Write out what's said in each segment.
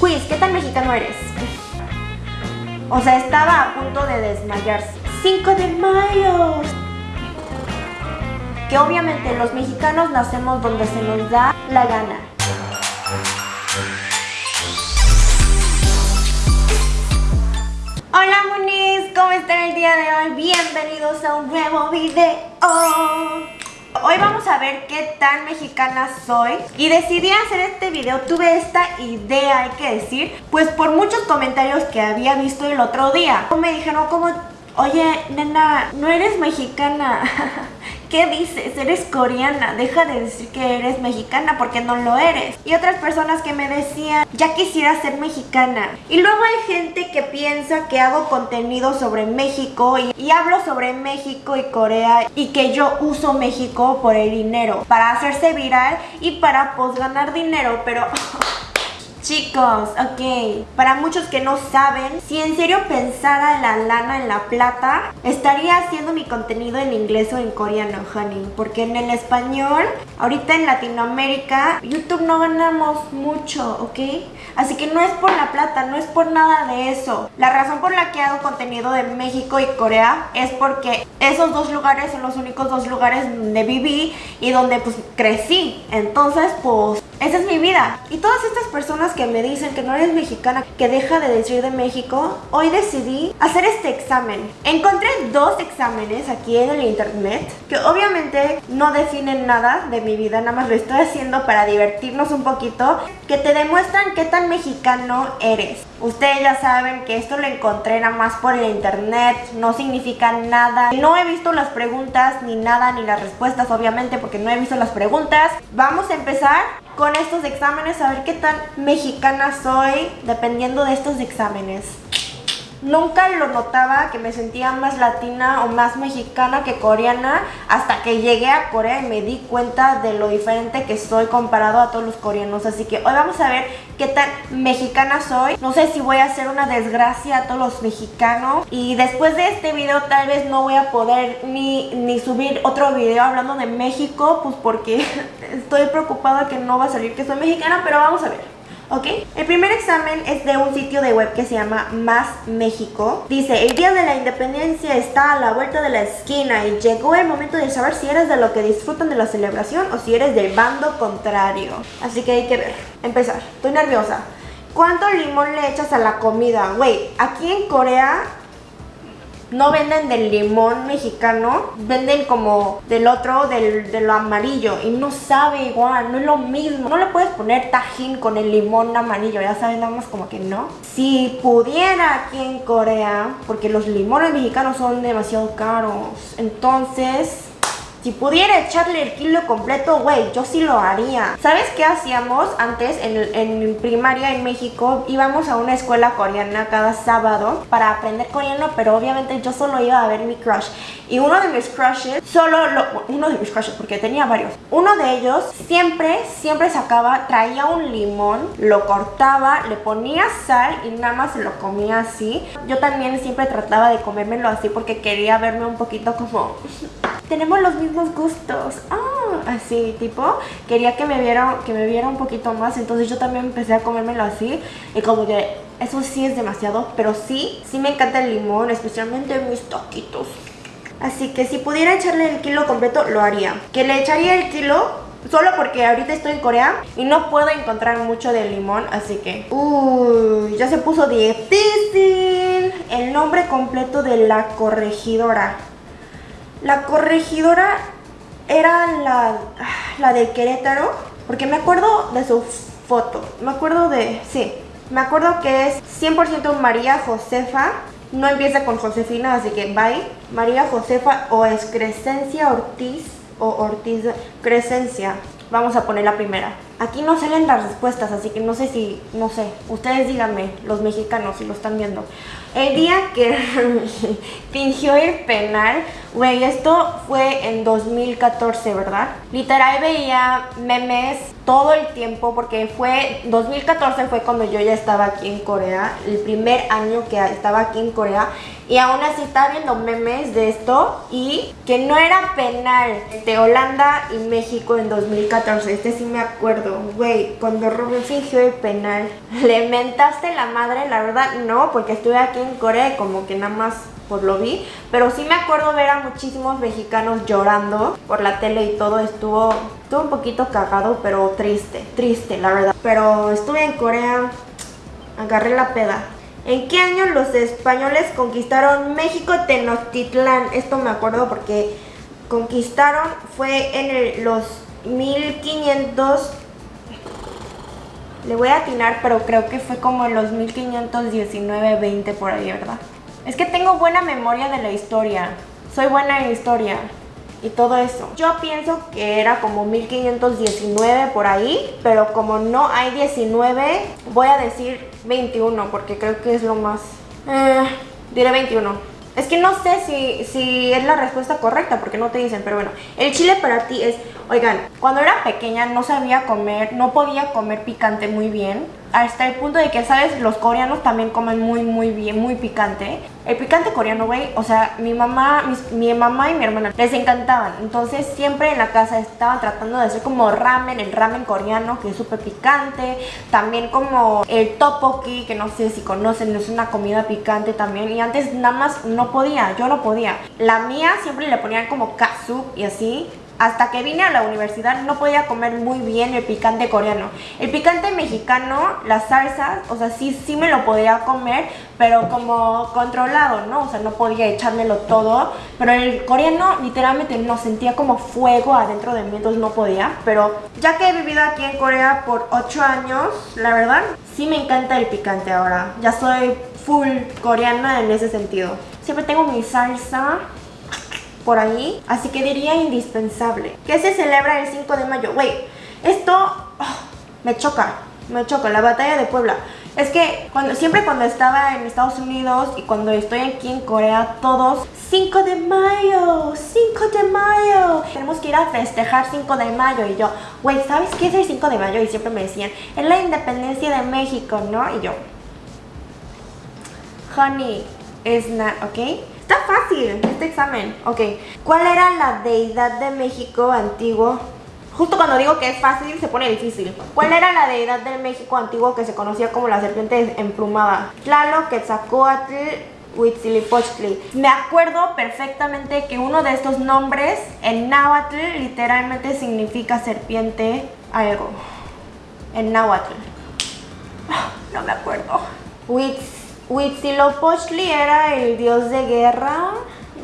Quiz, ¿qué tan mexicano eres? O sea, estaba a punto de desmayarse. 5 de mayo. Que obviamente los mexicanos nacemos donde se nos da la gana. Hola Munis, ¿cómo están el día de hoy? Bienvenidos a un nuevo video. Hoy vamos a ver qué tan mexicana soy y decidí hacer este video, tuve esta idea, hay que decir, pues por muchos comentarios que había visto el otro día. Me dijeron como, oye, nena, no eres mexicana. ¿Qué dices? Eres coreana, deja de decir que eres mexicana porque no lo eres. Y otras personas que me decían, ya quisiera ser mexicana. Y luego hay gente que piensa que hago contenido sobre México y, hablo sobre México y Corea y que yo uso México por el dinero, para hacerse viral y para pues ganar dinero, pero... Chicos, ok, para muchos que no saben, si en serio pensara la lana en la plata, estaría haciendo mi contenido en inglés o en coreano, honey. Porque en el español, ahorita en Latinoamérica, YouTube no ganamos mucho, ¿ok? Así que no es por la plata, no es por nada de eso. La razón por la que hago contenido de México y Corea es porque esos dos lugares son los únicos dos lugares donde viví y donde pues crecí. Entonces, pues, esa es mi vida. Y todas estas personas que me dicen que no eres mexicana, que deja de decir de México, hoy decidí hacer este examen. Encontré dos exámenes aquí en el internet que obviamente no definen nada de mi vida, nada más lo estoy haciendo para divertirnos un poquito, que te demuestran qué tan mexicano eres. Ustedes ya saben que esto lo encontré nada más por el internet, no significa nada. No he visto las preguntas ni nada, ni las respuestas obviamente porque no he visto las preguntas. Vamos a empezar con estos exámenes a ver qué tan mexicana soy dependiendo de estos exámenes. Nunca lo notaba que me sentía más latina o más mexicana que coreana hasta que llegué a Corea y me di cuenta de lo diferente que soy comparado a todos los coreanos. Así que hoy vamos a ver qué tan mexicana soy. No sé si voy a hacer una desgracia a todos los mexicanos. Y después de este video tal vez no voy a poder ni, ni subir otro video hablando de México, pues porque estoy preocupada que no va a salir que soy mexicana, pero vamos a ver. ¿Ok? El primer examen es de un sitio de web que se llama Más México. Dice, el día de la independencia está a la vuelta de la esquina y llegó el momento de saber si eres de lo que disfrutan de la celebración o si eres del bando contrario. Así que hay que ver. Empezar. Estoy nerviosa. ¿Cuánto limón le echas a la comida? Güey, aquí en Corea no venden del limón mexicano, venden como del otro, del, de lo amarillo y no sabe igual, no es lo mismo. No le puedes poner tajín con el limón amarillo, ya saben, nada más como que no. Si pudiera aquí en Corea, porque los limones mexicanos son demasiado caros, entonces si pudiera echarle el kilo completo, güey, yo sí lo haría. ¿Sabes qué hacíamos antes en, en primaria en México? Íbamos a una escuela coreana cada sábado para aprender coreano, pero obviamente yo solo iba a ver mi crush. Y uno de mis crushes, solo lo, uno de mis crushes, porque tenía varios. Uno de ellos siempre, siempre sacaba, traía un limón, lo cortaba, le ponía sal y nada más lo comía así. Yo también siempre trataba de comérmelo así porque quería verme un poquito como tenemos los mismos gustos. Ah, así, tipo, quería que me viera, que me viera un poquito más, entonces yo también empecé a comérmelo así y como que eso sí es demasiado, pero sí, sí me encanta el limón, especialmente mis taquitos. Así que si pudiera echarle el kilo completo, lo haría. Que le echaría el kilo Solo porque ahorita estoy en Corea y no puedo encontrar mucho de limón, así que... Uy, ya se puso difícil. El nombre completo de la corregidora. La corregidora era la, la de Querétaro, porque me acuerdo de su foto, me acuerdo de, sí, me acuerdo que es 100% María Josefa, no empieza con Josefina, así que bye, María Josefa o es Crescencia Ortiz o Ortiz Crescencia, vamos a poner la primera. Aquí no salen las respuestas, así que no sé si, no sé, ustedes díganme, los mexicanos, si lo están viendo. El día que fingió ir penal, güey, esto fue en 2014, ¿verdad? Literal veía memes todo el tiempo porque fue, 2014 fue cuando yo ya estaba aquí en Corea, el primer año que estaba aquí en Corea y aún así estaba viendo memes de esto y que no era penal de Holanda y México en 2014, este sí me acuerdo acuerdo, güey, cuando Rubén fingió el penal, ¿le mentaste la madre? La verdad, no, porque estuve aquí en Corea y como que nada más pues lo vi, pero sí me acuerdo ver a muchísimos mexicanos llorando por la tele y todo, estuvo, estuvo un poquito cagado, pero triste, triste la verdad. Pero estuve en Corea, agarré la peda. ¿En qué año los españoles conquistaron México Tenochtitlán? Esto me acuerdo porque conquistaron fue en los 1500 le voy a atinar, pero creo que fue como en los 1519, 20 por ahí, ¿verdad? Es que tengo buena memoria de la historia. Soy buena en historia y todo eso. Yo pienso que era como 1519 por ahí, pero como no hay 19, voy a decir 21 porque creo que es lo más... Eh, diré 21. Es que no sé si, si es la respuesta correcta porque no te dicen, pero bueno, el chile para ti es, oigan, cuando era pequeña no sabía comer, no podía comer picante muy bien, hasta el punto de que, ¿sabes? Los coreanos también comen muy, muy bien, muy picante. El picante coreano, güey, o sea, mi mamá, mi mamá y mi hermana les encantaban. Entonces siempre en la casa estaban tratando de hacer como ramen, el ramen coreano, que es súper picante. También como el tteokbokki, que no sé si conocen, es una comida picante también. Y antes nada más no podía, yo no podía. La mía siempre le ponían como katsu y así hasta que vine a la universidad no podía comer muy bien el picante coreano. El picante mexicano, las salsas, o sea, sí, sí me lo podía comer, pero como controlado, ¿no? O sea, no podía echármelo todo. Pero el coreano literalmente no sentía como fuego adentro de mí, entonces no podía. Pero ya que he vivido aquí en Corea por 8 años, la verdad, sí me encanta el picante ahora. Ya soy full coreana en ese sentido. Siempre tengo mi salsa por ahí, así que diría indispensable. ¿Qué se celebra el 5 de mayo? Güey, esto oh, me choca, me choca, la batalla de Puebla. Es que cuando, siempre cuando estaba en Estados Unidos y cuando estoy aquí en Corea, todos 5 de mayo, 5 de mayo. Tenemos que ir a festejar 5 de mayo. Y yo, güey, ¿sabes qué es el 5 de mayo? Y siempre me decían, es la independencia de México, ¿no? Y yo, honey, it's not, ¿ok? Está fácil este examen. Ok. ¿Cuál era la deidad de México antiguo? Justo cuando digo que es fácil, se pone difícil. ¿Cuál era la deidad de México antiguo que se conocía como la serpiente emplumada? Tlaloc, Quetzalcoatl, Huitzilopochtli. Me acuerdo perfectamente que uno de estos nombres en náhuatl literalmente significa serpiente algo. En náhuatl. No me acuerdo. Huitz Huitzilopochtli era el dios de guerra,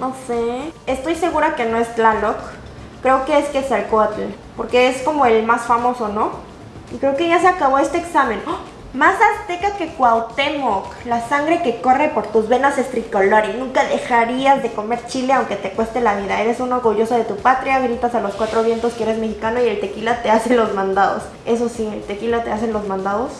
no sé. Estoy segura que no es Tlaloc. Creo que es Quetzalcoatl, porque es como el más famoso, ¿no? Y creo que ya se acabó este examen. ¡Oh! Más azteca que Cuauhtémoc, la sangre que corre por tus venas es tricolor y nunca dejarías de comer chile aunque te cueste la vida. Eres un orgulloso de tu patria, gritas a los cuatro vientos que eres mexicano y el tequila te hace los mandados. Eso sí, el tequila te hace los mandados.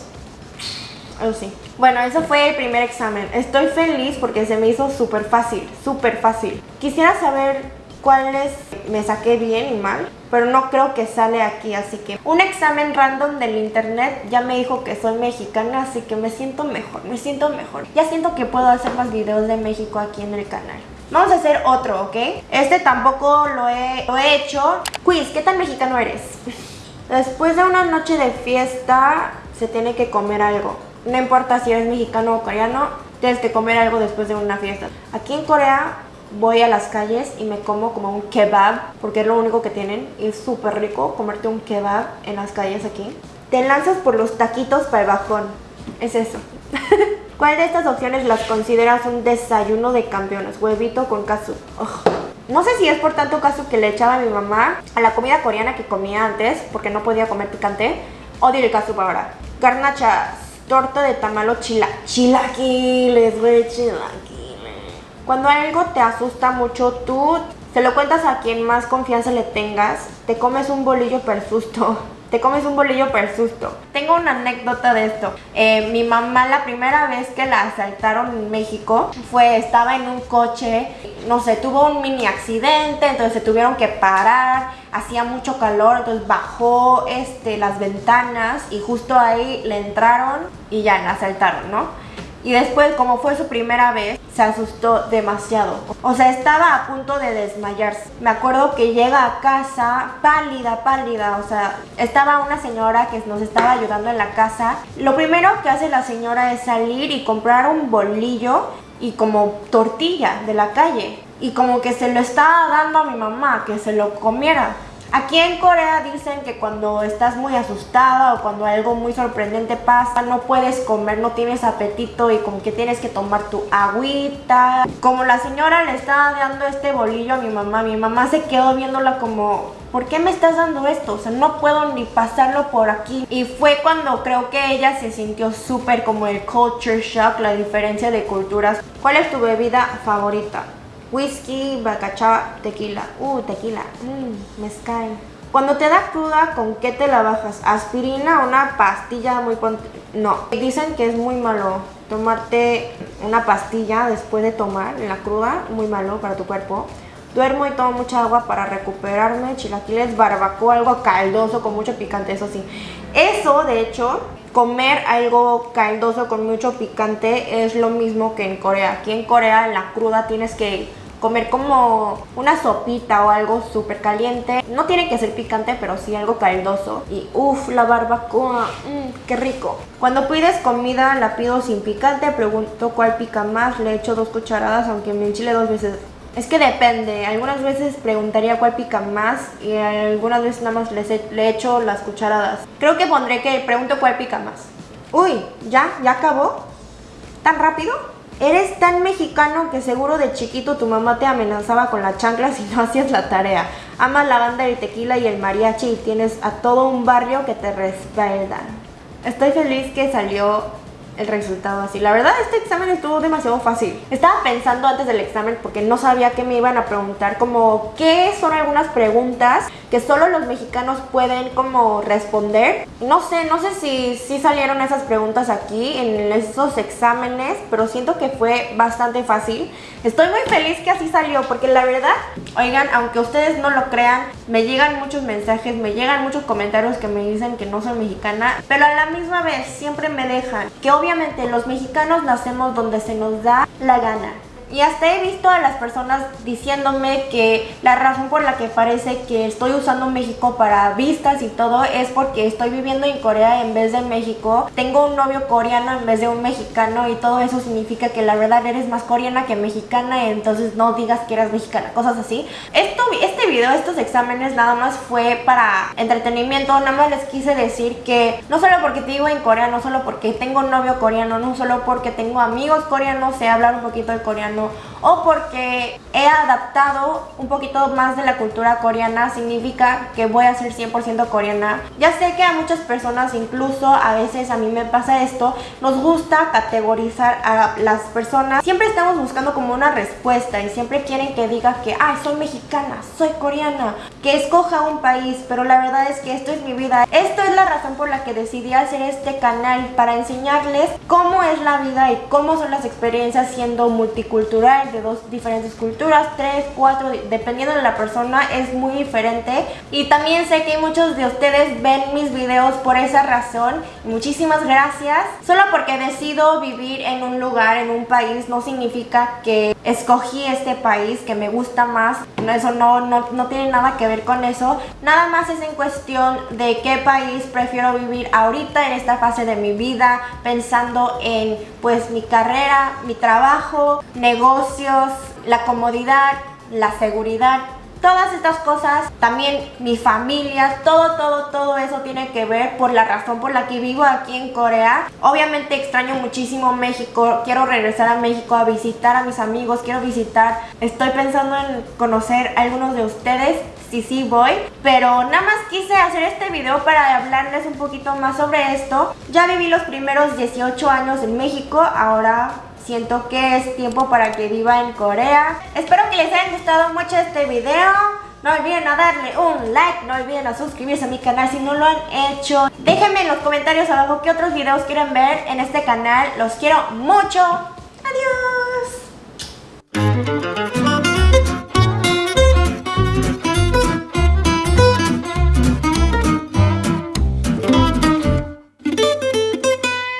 Sí. Bueno, eso fue el primer examen. Estoy feliz porque se me hizo súper fácil, súper fácil. Quisiera saber cuáles me saqué bien y mal, pero no creo que sale aquí, así que un examen random del internet ya me dijo que soy mexicana, así que me siento mejor, me siento mejor. Ya siento que puedo hacer más videos de México aquí en el canal. Vamos a hacer otro, ¿ok? Este tampoco lo he, lo he hecho. Quiz, ¿qué tan mexicano eres? Después de una noche de fiesta, se tiene que comer algo. No importa si eres mexicano o coreano, tienes que comer algo después de una fiesta. Aquí en Corea voy a las calles y me como como un kebab, porque es lo único que tienen. Y es súper rico comerte un kebab en las calles aquí. Te lanzas por los taquitos para el bajón. Es eso. ¿Cuál de estas opciones las consideras un desayuno de campeones? Huevito con casu. No sé si es por tanto casu que le echaba a mi mamá a la comida coreana que comía antes, porque no podía comer picante. Odio el casu para ahora. Garnachas torta de tamalo chila, chilaquiles, güey, chilaquiles. Cuando algo te asusta mucho, tú se lo cuentas a quien más confianza le tengas, te comes un bolillo per susto. Te comes un bolillo per susto. Tengo una anécdota de esto. Eh, mi mamá la primera vez que la asaltaron en México fue, estaba en un coche, no sé, tuvo un mini accidente, entonces se tuvieron que parar hacía mucho calor, entonces bajó este, las ventanas y justo ahí le entraron y ya la asaltaron, ¿no? Y después, como fue su primera vez, se asustó demasiado. O sea, estaba a punto de desmayarse. Me acuerdo que llega a casa pálida, pálida. O sea, estaba una señora que nos estaba ayudando en la casa. Lo primero que hace la señora es salir y comprar un bolillo y como tortilla de la calle. Y como que se lo estaba dando a mi mamá, que se lo comiera. Aquí en Corea dicen que cuando estás muy asustada o cuando algo muy sorprendente pasa, no puedes comer, no tienes apetito y como que tienes que tomar tu agüita. Como la señora le estaba dando este bolillo a mi mamá, mi mamá se quedó viéndola como, ¿por qué me estás dando esto? O sea, no puedo ni pasarlo por aquí. Y fue cuando creo que ella se sintió súper como el culture shock, la diferencia de culturas. ¿Cuál es tu bebida favorita? Whisky, bacachá, tequila. Uh, tequila. Mmm, mezcal. Cuando te da cruda, ¿con qué te la bajas? ¿Aspirina o una pastilla muy... No, dicen que es muy malo tomarte una pastilla después de tomar la cruda, muy malo para tu cuerpo. Duermo y tomo mucha agua para recuperarme, chilaquiles, barbacoa, algo caldoso con mucho picante, eso sí. Eso, de hecho, comer algo caldoso con mucho picante es lo mismo que en Corea. Aquí en Corea, en la cruda, tienes que comer como una sopita o algo súper caliente. No tiene que ser picante, pero sí algo caldoso. Y uff, la barbacoa, mmm, qué rico. Cuando pides comida la pido sin picante, pregunto cuál pica más, le echo dos cucharadas, aunque me enchile dos veces. Es que depende, algunas veces preguntaría cuál pica más y algunas veces nada más le echo las cucharadas. Creo que pondré que pregunto cuál pica más. Uy, ¿ya? ¿Ya acabó? ¿Tan rápido? Eres tan mexicano que seguro de chiquito tu mamá te amenazaba con la chancla si no hacías la tarea. Amas la banda del tequila y el mariachi y tienes a todo un barrio que te respaldan. Estoy feliz que salió el resultado así. La verdad este examen estuvo demasiado fácil. Estaba pensando antes del examen porque no sabía que me iban a preguntar como qué son algunas preguntas que solo los mexicanos pueden como responder. No sé, no sé si, si salieron esas preguntas aquí en esos exámenes, pero siento que fue bastante fácil. Estoy muy feliz que así salió porque la verdad, oigan, aunque ustedes no lo crean, me llegan muchos mensajes, me llegan muchos comentarios que me dicen que no soy mexicana, pero a la misma vez siempre me dejan que obviamente los mexicanos nacemos donde se nos da la gana. Y hasta he visto a las personas diciéndome que la razón por la que parece que estoy usando México para vistas y todo es porque estoy viviendo en Corea en vez de México. Tengo un novio coreano en vez de un mexicano y todo eso significa que la verdad eres más coreana que mexicana, entonces no digas que eres mexicana, cosas así. Esto, este video, estos exámenes nada más fue para entretenimiento, nada más les quise decir que no solo porque te digo en Corea, no solo porque tengo un novio coreano, no solo porque tengo amigos coreanos, sé hablar un poquito de coreano, pero o porque he adaptado un poquito más de la cultura coreana significa que voy a ser 100% coreana. Ya sé que a muchas personas, incluso a veces a mí me pasa esto, nos gusta categorizar a las personas. Siempre estamos buscando como una respuesta y siempre quieren que diga que, ay, soy mexicana, soy coreana, que escoja un país, pero la verdad es que esto es mi vida. Esto es la razón por la que decidí hacer este canal para enseñarles cómo es la vida y cómo son las experiencias siendo multicultural de dos diferentes culturas, tres, cuatro, dependiendo de la persona es muy diferente y también sé que muchos de ustedes ven mis videos por esa razón, muchísimas gracias. Solo porque decido vivir en un lugar, en un país, no significa que escogí este país, que me gusta más, eso no, no, no tiene nada que ver con eso, nada más es en cuestión de qué país prefiero vivir ahorita en esta fase de mi vida, pensando en pues mi carrera, mi trabajo, negocios, la comodidad, la seguridad, todas estas cosas, también mi familia, todo, todo, todo eso tiene que ver por la razón por la que vivo aquí en Corea. Obviamente extraño muchísimo México, quiero regresar a México a visitar a mis amigos, quiero visitar, estoy pensando en conocer a algunos de ustedes, sí, sí voy, pero nada más quise hacer este video para hablarles un poquito más sobre esto. Ya viví los primeros 18 años en México, ahora Siento que es tiempo para que viva en Corea. Espero que les haya gustado mucho este video. No olviden a darle un like, no olviden a suscribirse a mi canal si no lo han hecho. Déjenme en los comentarios abajo qué otros videos quieren ver en este canal. Los quiero mucho.